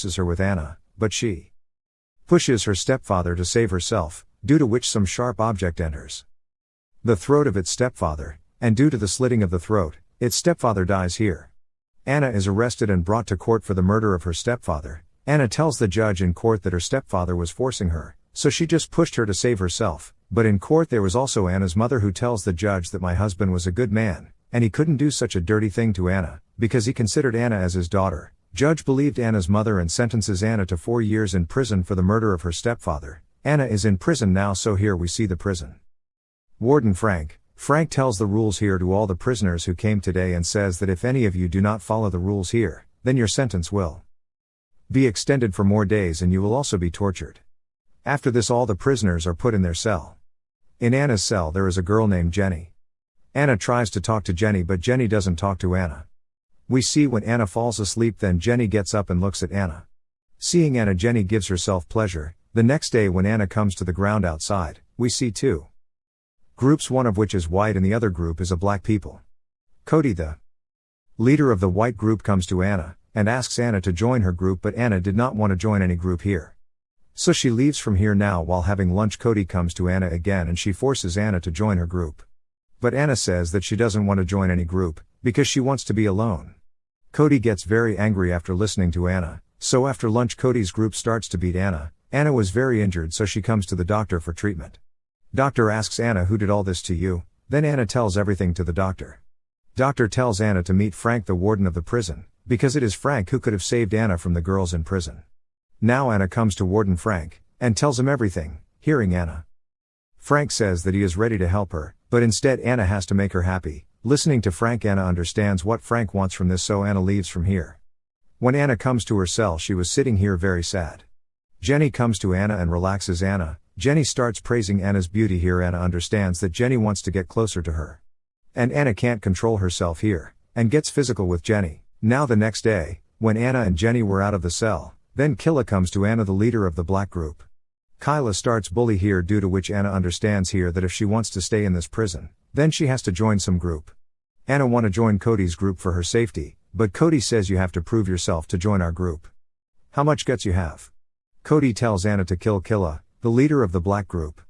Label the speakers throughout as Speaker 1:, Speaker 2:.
Speaker 1: forces her with Anna, but she pushes her stepfather to save herself, due to which some sharp object enters the throat of its stepfather, and due to the slitting of the throat, its stepfather dies here. Anna is arrested and brought to court for the murder of her stepfather. Anna tells the judge in court that her stepfather was forcing her, so she just pushed her to save herself. But in court there was also Anna's mother who tells the judge that my husband was a good man, and he couldn't do such a dirty thing to Anna, because he considered Anna as his daughter. Judge believed Anna's mother and sentences Anna to four years in prison for the murder of her stepfather. Anna is in prison now, so here we see the prison. Warden Frank, Frank tells the rules here to all the prisoners who came today and says that if any of you do not follow the rules here, then your sentence will be extended for more days and you will also be tortured. After this, all the prisoners are put in their cell. In Anna's cell, there is a girl named Jenny. Anna tries to talk to Jenny, but Jenny doesn't talk to Anna. We see when Anna falls asleep, then Jenny gets up and looks at Anna. Seeing Anna, Jenny gives herself pleasure. The next day, when Anna comes to the ground outside, we see two groups, one of which is white and the other group is a black people. Cody, the leader of the white group, comes to Anna and asks Anna to join her group, but Anna did not want to join any group here. So she leaves from here now while having lunch. Cody comes to Anna again and she forces Anna to join her group. But Anna says that she doesn't want to join any group because she wants to be alone. Cody gets very angry after listening to Anna, so after lunch, Cody's group starts to beat Anna. Anna was very injured, so she comes to the doctor for treatment. Doctor asks Anna who did all this to you, then Anna tells everything to the doctor. Doctor tells Anna to meet Frank, the warden of the prison, because it is Frank who could have saved Anna from the girls in prison. Now Anna comes to Warden Frank, and tells him everything, hearing Anna. Frank says that he is ready to help her, but instead Anna has to make her happy. Listening to Frank, Anna understands what Frank wants from this, so Anna leaves from here. When Anna comes to her cell, she was sitting here very sad. Jenny comes to Anna and relaxes Anna, Jenny starts praising Anna's beauty here. Anna understands that Jenny wants to get closer to her. And Anna can't control herself here, and gets physical with Jenny. Now, the next day, when Anna and Jenny were out of the cell, then Killa comes to Anna, the leader of the black group. Kyla starts bully here, due to which Anna understands here that if she wants to stay in this prison, then she has to join some group. Anna want to join Cody's group for her safety, but Cody says you have to prove yourself to join our group. How much guts you have? Cody tells Anna to kill Killa, the leader of the black group.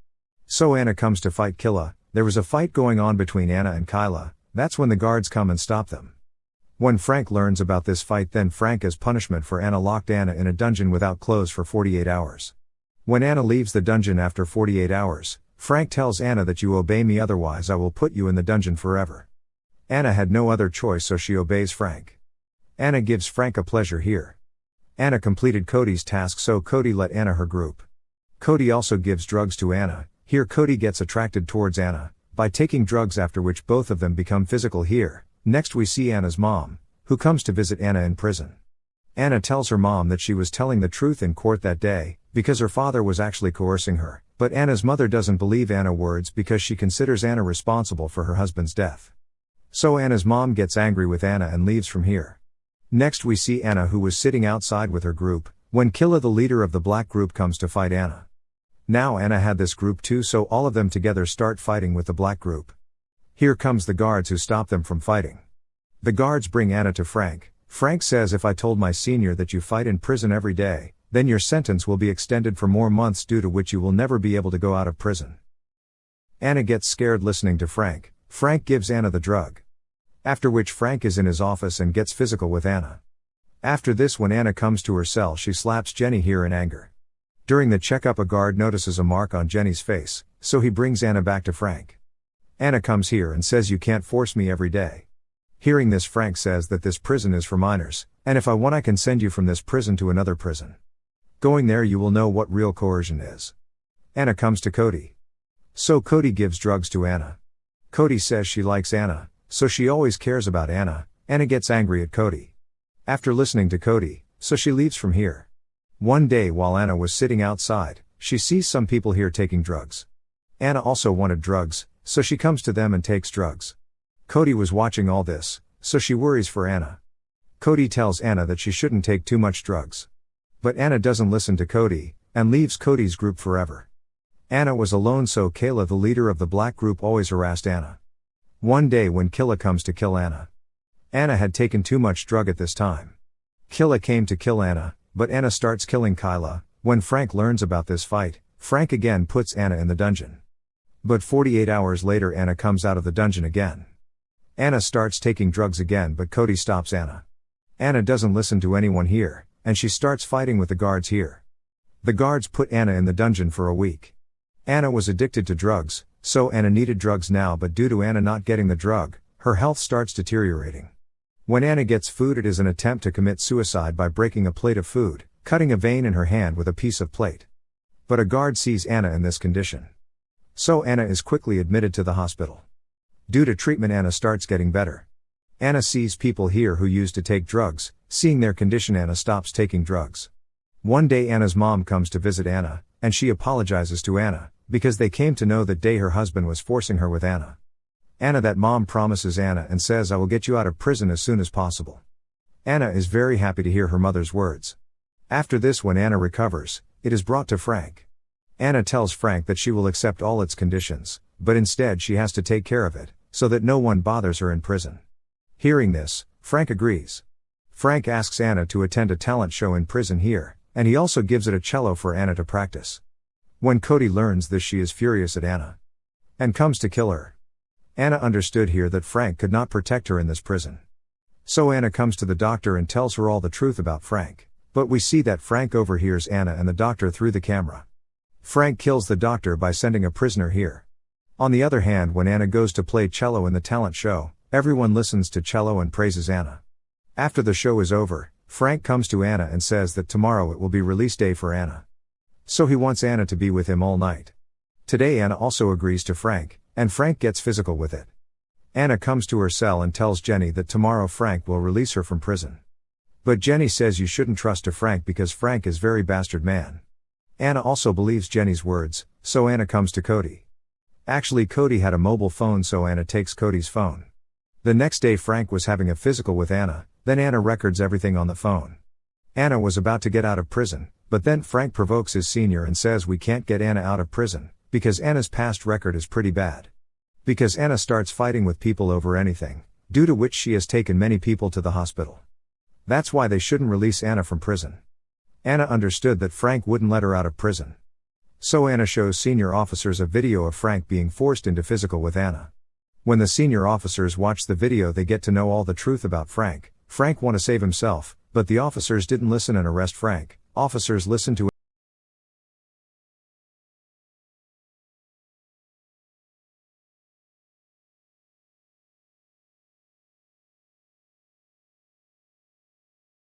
Speaker 1: So Anna comes to fight Killa, there was a fight going on between Anna and Kyla, that's when the guards come and stop them. When Frank learns about this fight, then Frank, as punishment for Anna, locked Anna in a dungeon without clothes for 48 hours. When Anna leaves the dungeon after 48 hours, Frank tells Anna that you obey me, otherwise, I will put you in the dungeon forever. Anna had no other choice, so she obeys Frank. Anna gives Frank a pleasure here. Anna completed Cody's task, so Cody let Anna her group. Cody also gives drugs to Anna. Here, Cody gets attracted towards Anna by taking drugs, after which both of them become physical. Here, next we see Anna's mom, who comes to visit Anna in prison. Anna tells her mom that she was telling the truth in court that day, because her father was actually coercing her, but Anna's mother doesn't believe Anna's words because she considers Anna responsible for her husband's death. So Anna's mom gets angry with Anna and leaves from here. Next we see Anna who was sitting outside with her group, when Killa the leader of the black group comes to fight Anna. Now Anna had this group too, so all of them together start fighting with the black group. Here comes the guards who stop them from fighting. The guards bring Anna to Frank. Frank says if I told my senior that you fight in prison every day, then your sentence will be extended for more months due to which you will never be able to go out of prison. Anna gets scared listening to Frank. Frank gives Anna the drug. After which Frank is in his office and gets physical with Anna. After this when Anna comes to her cell she slaps Jenny here in anger. During the checkup, a guard notices a mark on Jenny's face, so he brings Anna back to Frank. Anna comes here and says, You can't force me every day. Hearing this, Frank says that this prison is for minors, and if I want, I can send you from this prison to another prison. Going there, you will know what real coercion is. Anna comes to Cody. So Cody gives drugs to Anna. Cody says she likes Anna, so she always cares about Anna. Anna gets angry at Cody. After listening to Cody, so she leaves from here. One day while Anna was sitting outside, she sees some people here taking drugs. Anna also wanted drugs, so she comes to them and takes drugs. Cody was watching all this, so she worries for Anna. Cody tells Anna that she shouldn't take too much drugs. But Anna doesn't listen to Cody, and leaves Cody's group forever. Anna was alone, so Kayla, the leader of the black group, always harassed Anna. One day when Killa comes to kill Anna, Anna had taken too much drug at this time. Killa came to kill Anna, but Anna starts killing Kyla. When Frank learns about this fight, Frank again puts Anna in the dungeon. But 48 hours later, Anna comes out of the dungeon again. Anna starts taking drugs again, but Cody stops Anna. Anna doesn't listen to anyone here, and she starts fighting with the guards here. The guards put Anna in the dungeon for a week. Anna was addicted to drugs, so Anna needed drugs now, but due to Anna not getting the drug, her health starts deteriorating. When Anna gets food, it is an attempt to commit suicide by breaking a plate of food, cutting a vein in her hand with a piece of plate. But a guard sees Anna in this condition. So Anna is quickly admitted to the hospital. Due to treatment, Anna starts getting better. Anna sees people here who used to take drugs, seeing their condition, Anna stops taking drugs. One day, Anna's mom comes to visit Anna, and she apologizes to Anna, because they came to know that day her husband was forcing her with Anna. Anna, that mom promises Anna and says, I will get you out of prison as soon as possible. Anna is very happy to hear her mother's words. After this, when Anna recovers, it is brought to Frank. Anna tells Frank that she will accept all its conditions, but instead she has to take care of it, so that no one bothers her in prison. Hearing this, Frank agrees. Frank asks Anna to attend a talent show in prison here, and he also gives it a cello for Anna to practice. When Cody learns this, she is furious at Anna and comes to kill her. Anna understood here that Frank could not protect her in this prison. So Anna comes to the doctor and tells her all the truth about Frank. But we see that Frank overhears Anna and the doctor through the camera. Frank kills the doctor by sending a prisoner here. On the other hand, when Anna goes to play cello in the talent show, everyone listens to cello and praises Anna. After the show is over, Frank comes to Anna and says that tomorrow it will be release day for Anna. So he wants Anna to be with him all night. Today Anna also agrees to Frank, and Frank gets physical with it. Anna comes to her cell and tells Jenny that tomorrow Frank will release her from prison. But Jenny says you shouldn't trust to Frank because Frank is very bastard man. Anna also believes Jenny's words, so Anna comes to Cody. Actually Cody had a mobile phone so Anna takes Cody's phone. The next day Frank was having a physical with Anna, then Anna records everything on the phone. Anna was about to get out of prison, but then Frank provokes his senior and says we can't get Anna out of prison, because Anna's past record is pretty bad. Because Anna starts fighting with people over anything, due to which she has taken many people to the hospital. That's why they shouldn't release Anna from prison. Anna understood that Frank wouldn't let her out of prison. So Anna shows senior officers a video of Frank being forced into physical with Anna. When the senior officers watch the video, they get to know all the truth about Frank. Frank want to save himself, but the officers didn't listen and arrest Frank. Officers listen to